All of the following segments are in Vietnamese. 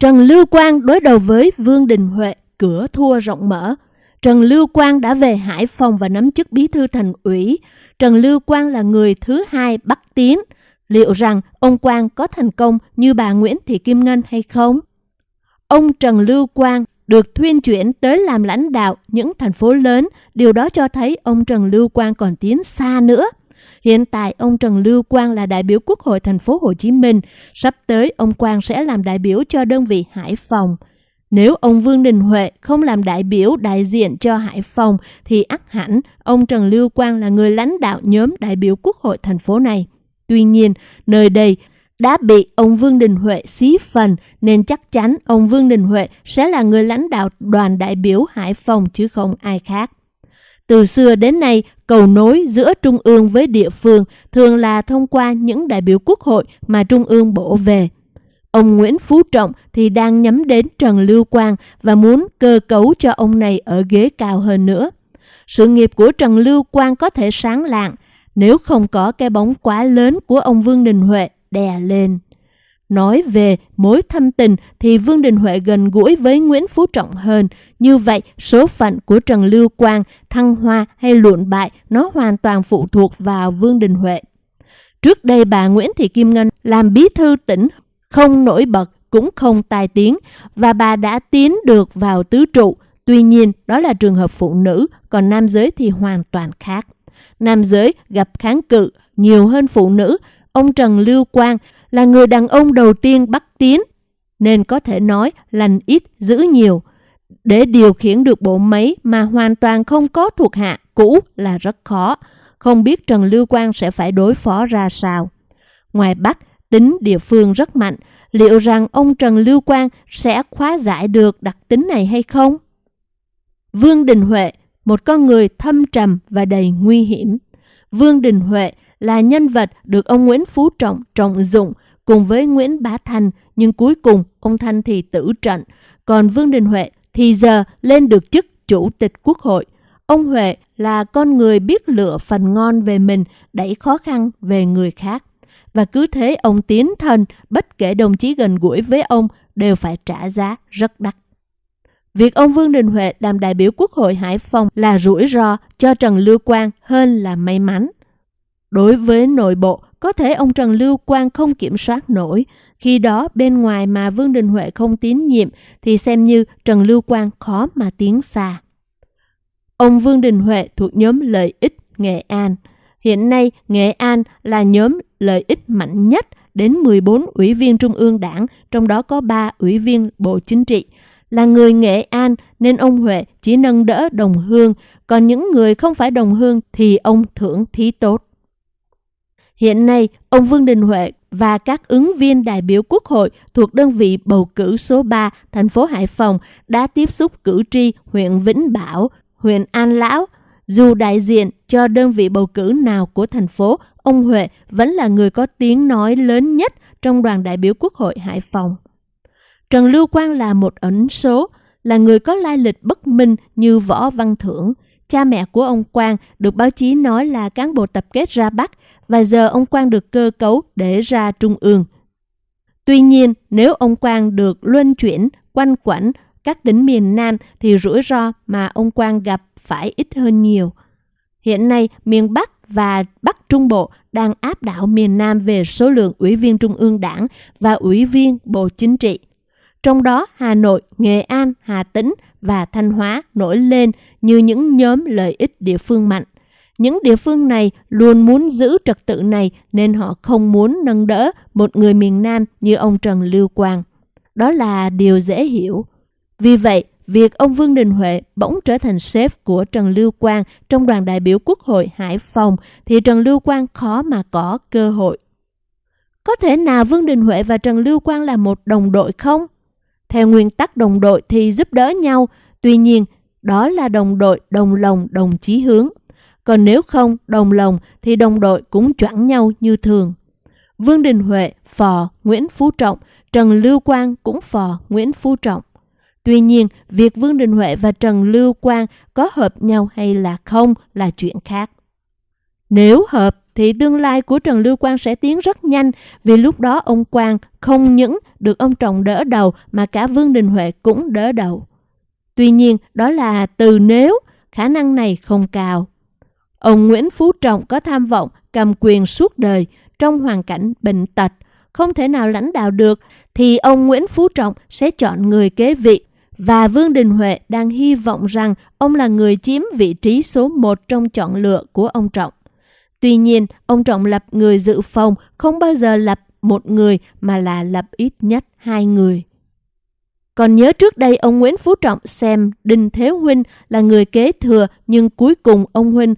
Trần Lưu Quang đối đầu với Vương Đình Huệ, cửa thua rộng mở. Trần Lưu Quang đã về Hải Phòng và nắm chức bí thư thành ủy. Trần Lưu Quang là người thứ hai bắt Tiến. Liệu rằng ông Quang có thành công như bà Nguyễn Thị Kim Ngân hay không? Ông Trần Lưu Quang được thuyên chuyển tới làm lãnh đạo những thành phố lớn, điều đó cho thấy ông Trần Lưu Quang còn tiến xa nữa. Hiện tại ông Trần Lưu Quang là đại biểu Quốc hội thành phố Hồ Chí Minh, sắp tới ông Quang sẽ làm đại biểu cho đơn vị Hải Phòng. Nếu ông Vương Đình Huệ không làm đại biểu đại diện cho Hải Phòng thì ắt hẳn ông Trần Lưu Quang là người lãnh đạo nhóm đại biểu Quốc hội thành phố này. Tuy nhiên, nơi đây đã bị ông Vương Đình Huệ xí phần nên chắc chắn ông Vương Đình Huệ sẽ là người lãnh đạo đoàn đại biểu Hải Phòng chứ không ai khác. Từ xưa đến nay, cầu nối giữa Trung ương với địa phương thường là thông qua những đại biểu quốc hội mà Trung ương bổ về. Ông Nguyễn Phú Trọng thì đang nhắm đến Trần Lưu Quang và muốn cơ cấu cho ông này ở ghế cao hơn nữa. Sự nghiệp của Trần Lưu Quang có thể sáng lạng nếu không có cái bóng quá lớn của ông Vương Đình Huệ đè lên. Nói về mối thâm tình thì Vương Đình Huệ gần gũi với Nguyễn Phú Trọng hơn. Như vậy, số phận của Trần Lưu Quang, thăng hoa hay luộn bại nó hoàn toàn phụ thuộc vào Vương Đình Huệ. Trước đây bà Nguyễn Thị Kim Ngân làm bí thư tỉnh không nổi bật cũng không tài tiếng và bà đã tiến được vào tứ trụ. Tuy nhiên, đó là trường hợp phụ nữ, còn nam giới thì hoàn toàn khác. Nam giới gặp kháng cự nhiều hơn phụ nữ. Ông Trần Lưu Quang là người đàn ông đầu tiên bắc tiến, nên có thể nói lành ít giữ nhiều. Để điều khiển được bộ máy mà hoàn toàn không có thuộc hạ cũ là rất khó, không biết Trần Lưu Quang sẽ phải đối phó ra sao. Ngoài Bắc, tính địa phương rất mạnh, liệu rằng ông Trần Lưu Quang sẽ khóa giải được đặc tính này hay không? Vương Đình Huệ, một con người thâm trầm và đầy nguy hiểm. Vương Đình Huệ là nhân vật được ông Nguyễn Phú Trọng trọng dụng cùng với Nguyễn Bá Thanh, nhưng cuối cùng ông Thanh thì tử trận, còn Vương Đình Huệ thì giờ lên được chức chủ tịch quốc hội. Ông Huệ là con người biết lựa phần ngon về mình, đẩy khó khăn về người khác. Và cứ thế ông tiến thân, bất kể đồng chí gần gũi với ông đều phải trả giá rất đắt. Việc ông Vương Đình Huệ làm đại biểu Quốc hội Hải Phòng là rủi ro cho Trần Lưu Quang hơn là may mắn. Đối với nội bộ, có thể ông Trần Lưu Quang không kiểm soát nổi. Khi đó bên ngoài mà Vương Đình Huệ không tín nhiệm thì xem như Trần Lưu Quang khó mà tiến xa. Ông Vương Đình Huệ thuộc nhóm lợi ích Nghệ An. Hiện nay Nghệ An là nhóm lợi ích mạnh nhất đến 14 ủy viên Trung ương Đảng, trong đó có 3 ủy viên Bộ Chính trị. Là người Nghệ An nên ông Huệ chỉ nâng đỡ đồng hương, còn những người không phải đồng hương thì ông thưởng thí tốt. Hiện nay, ông Vương Đình Huệ và các ứng viên đại biểu quốc hội thuộc đơn vị bầu cử số 3 thành phố Hải Phòng đã tiếp xúc cử tri huyện Vĩnh Bảo, huyện An Lão. Dù đại diện cho đơn vị bầu cử nào của thành phố, ông Huệ vẫn là người có tiếng nói lớn nhất trong đoàn đại biểu quốc hội Hải Phòng. Trần Lưu Quang là một ẩn số, là người có lai lịch bất minh như Võ Văn Thưởng. Cha mẹ của ông Quang được báo chí nói là cán bộ tập kết ra Bắc và giờ ông Quang được cơ cấu để ra trung ương. Tuy nhiên, nếu ông Quang được luân chuyển, quanh quẩn các tỉnh miền Nam thì rủi ro mà ông Quang gặp phải ít hơn nhiều. Hiện nay, miền Bắc và Bắc Trung Bộ đang áp đảo miền Nam về số lượng ủy viên Trung ương Đảng và ủy viên Bộ Chính trị. Trong đó, Hà Nội, Nghệ An, Hà Tĩnh và Thanh Hóa nổi lên như những nhóm lợi ích địa phương mạnh. Những địa phương này luôn muốn giữ trật tự này nên họ không muốn nâng đỡ một người miền Nam như ông Trần Lưu Quang. Đó là điều dễ hiểu. Vì vậy, việc ông Vương Đình Huệ bỗng trở thành sếp của Trần Lưu Quang trong đoàn đại biểu Quốc hội Hải Phòng thì Trần Lưu Quang khó mà có cơ hội. Có thể nào Vương Đình Huệ và Trần Lưu Quang là một đồng đội không? Theo nguyên tắc đồng đội thì giúp đỡ nhau, tuy nhiên đó là đồng đội đồng lòng đồng chí hướng. Còn nếu không đồng lòng thì đồng đội cũng choảng nhau như thường. Vương Đình Huệ phò Nguyễn Phú Trọng, Trần Lưu Quang cũng phò Nguyễn Phú Trọng. Tuy nhiên, việc Vương Đình Huệ và Trần Lưu Quang có hợp nhau hay là không là chuyện khác. Nếu hợp thì tương lai của Trần Lưu Quang sẽ tiến rất nhanh vì lúc đó ông Quang không những được ông Trọng đỡ đầu mà cả Vương Đình Huệ cũng đỡ đầu. Tuy nhiên, đó là từ nếu, khả năng này không cao. Ông Nguyễn Phú Trọng có tham vọng cầm quyền suốt đời trong hoàn cảnh bệnh tật, không thể nào lãnh đạo được, thì ông Nguyễn Phú Trọng sẽ chọn người kế vị. Và Vương Đình Huệ đang hy vọng rằng ông là người chiếm vị trí số một trong chọn lựa của ông Trọng. Tuy nhiên, ông Trọng lập người dự phòng không bao giờ lập một người mà là lập ít nhất hai người. Còn nhớ trước đây ông Nguyễn Phú Trọng xem Đinh Thế Huynh là người kế thừa nhưng cuối cùng ông Huynh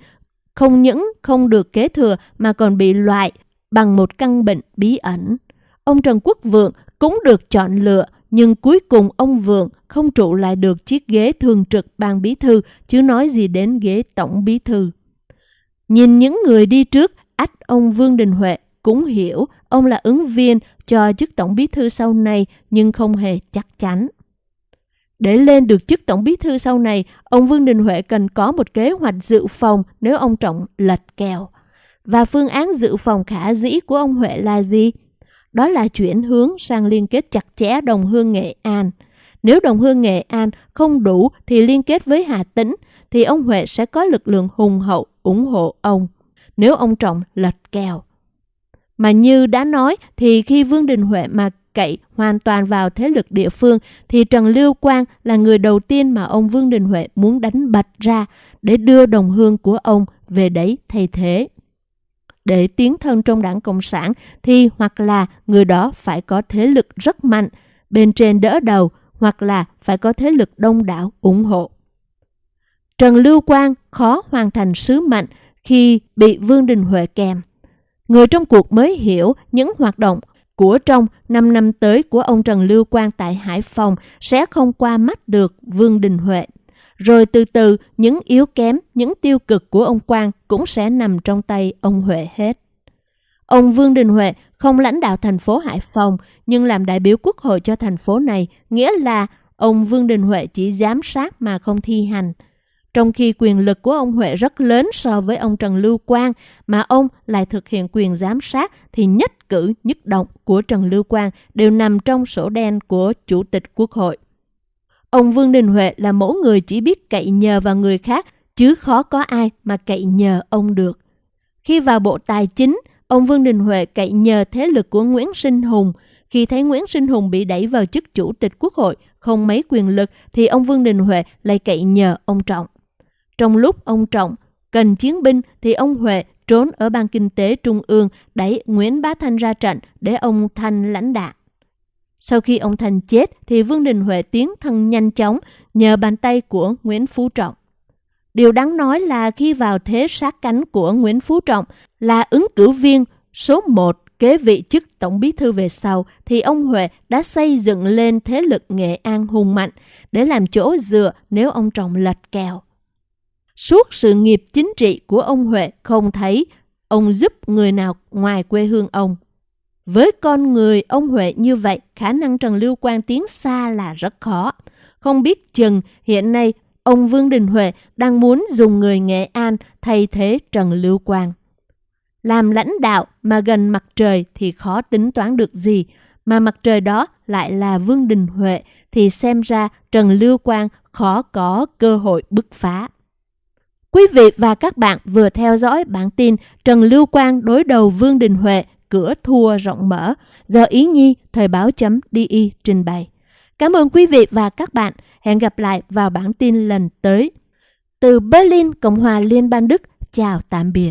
không những không được kế thừa mà còn bị loại bằng một căn bệnh bí ẩn. Ông Trần Quốc Vượng cũng được chọn lựa nhưng cuối cùng ông Vượng không trụ lại được chiếc ghế thường trực ban bí thư chứ nói gì đến ghế tổng bí thư. Nhìn những người đi trước, ách ông Vương Đình Huệ cũng hiểu ông là ứng viên cho chức tổng bí thư sau này nhưng không hề chắc chắn. Để lên được chức tổng bí thư sau này, ông Vương Đình Huệ cần có một kế hoạch dự phòng nếu ông Trọng lật kèo. Và phương án dự phòng khả dĩ của ông Huệ là gì? Đó là chuyển hướng sang liên kết chặt chẽ đồng hương Nghệ An. Nếu đồng hương Nghệ An không đủ thì liên kết với Hà Tĩnh, thì ông Huệ sẽ có lực lượng hùng hậu ủng hộ ông. Nếu ông Trọng lật kèo. Mà như đã nói thì khi Vương Đình Huệ mà cậy hoàn toàn vào thế lực địa phương thì Trần Lưu Quang là người đầu tiên mà ông Vương Đình Huệ muốn đánh bật ra để đưa đồng hương của ông về đấy thay thế. Để tiến thân trong đảng Cộng sản thì hoặc là người đó phải có thế lực rất mạnh, bên trên đỡ đầu hoặc là phải có thế lực đông đảo ủng hộ. Trần Lưu Quang khó hoàn thành sứ mệnh khi bị Vương Đình Huệ kèm. Người trong cuộc mới hiểu những hoạt động của trong 5 năm tới của ông Trần Lưu Quang tại Hải Phòng sẽ không qua mắt được Vương Đình Huệ. Rồi từ từ, những yếu kém, những tiêu cực của ông Quang cũng sẽ nằm trong tay ông Huệ hết. Ông Vương Đình Huệ không lãnh đạo thành phố Hải Phòng nhưng làm đại biểu quốc hội cho thành phố này, nghĩa là ông Vương Đình Huệ chỉ giám sát mà không thi hành – trong khi quyền lực của ông Huệ rất lớn so với ông Trần Lưu Quang, mà ông lại thực hiện quyền giám sát thì nhất cử nhất động của Trần Lưu Quang đều nằm trong sổ đen của Chủ tịch Quốc hội. Ông Vương Đình Huệ là mẫu người chỉ biết cậy nhờ vào người khác, chứ khó có ai mà cậy nhờ ông được. Khi vào Bộ Tài chính, ông Vương Đình Huệ cậy nhờ thế lực của Nguyễn Sinh Hùng. Khi thấy Nguyễn Sinh Hùng bị đẩy vào chức Chủ tịch Quốc hội, không mấy quyền lực, thì ông Vương Đình Huệ lại cậy nhờ ông Trọng. Trong lúc ông Trọng cần chiến binh thì ông Huệ trốn ở Ban Kinh tế Trung ương đẩy Nguyễn Bá Thanh ra trận để ông Thanh lãnh đạo. Sau khi ông Thanh chết thì Vương Đình Huệ tiến thân nhanh chóng nhờ bàn tay của Nguyễn Phú Trọng. Điều đáng nói là khi vào thế sát cánh của Nguyễn Phú Trọng là ứng cử viên số 1 kế vị chức Tổng bí thư về sau thì ông Huệ đã xây dựng lên thế lực Nghệ An hùng mạnh để làm chỗ dựa nếu ông Trọng lật kèo. Suốt sự nghiệp chính trị của ông Huệ không thấy ông giúp người nào ngoài quê hương ông. Với con người ông Huệ như vậy, khả năng Trần Lưu Quang tiến xa là rất khó. Không biết chừng hiện nay ông Vương Đình Huệ đang muốn dùng người Nghệ An thay thế Trần Lưu Quang. Làm lãnh đạo mà gần mặt trời thì khó tính toán được gì, mà mặt trời đó lại là Vương Đình Huệ thì xem ra Trần Lưu Quang khó có cơ hội bứt phá. Quý vị và các bạn vừa theo dõi bản tin Trần Lưu Quang đối đầu Vương Đình Huệ cửa thua rộng mở do Ý Nhi Thời báo chấm DI trình bày. Cảm ơn quý vị và các bạn. Hẹn gặp lại vào bản tin lần tới. Từ Berlin, Cộng hòa Liên bang Đức, chào tạm biệt.